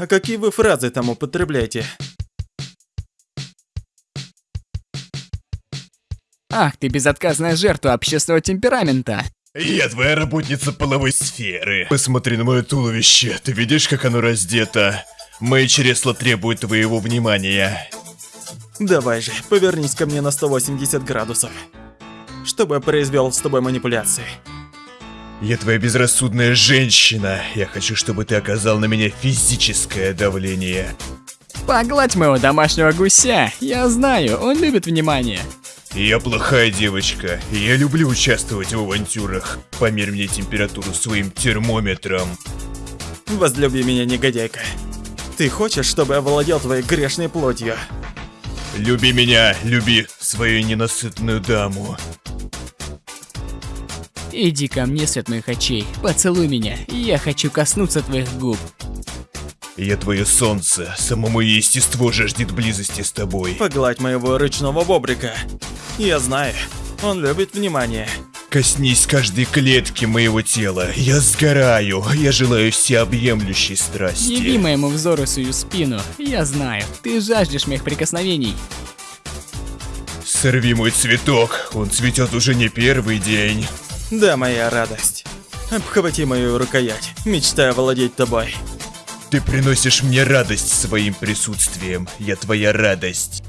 А какие вы фразы там употребляете? Ах, ты безотказная жертва общественного темперамента. Я твоя работница половой сферы. Посмотри на мое туловище. Ты видишь, как оно раздето? Мои чресла требуют твоего внимания. Давай же, повернись ко мне на 180 градусов. Чтобы я произвел с тобой манипуляции. Я твоя безрассудная женщина. Я хочу, чтобы ты оказал на меня физическое давление. Погладь моего домашнего гуся. Я знаю, он любит внимание. Я плохая девочка, и я люблю участвовать в авантюрах. Померь мне температуру своим термометром. Возлюби меня, негодяйка. Ты хочешь, чтобы я владел твоей грешной плотью? Люби меня, люби свою ненасытную даму. Иди ко мне, свет моих очей, поцелуй меня, я хочу коснуться твоих губ. Я твое солнце, само мое естество жаждет близости с тобой. Погладь моего рычного бобрика. Я знаю, он любит внимание. Коснись каждой клетки моего тела. Я сгораю. Я желаю всеобъемлющей страсти. Яви моему взору свою спину. Я знаю, ты жаждешь моих прикосновений. Сорви мой цветок. Он цветет уже не первый день. Да, моя радость. Обхвати мою рукоять, мечтая владеть тобой. Ты приносишь мне радость своим присутствием. Я твоя радость.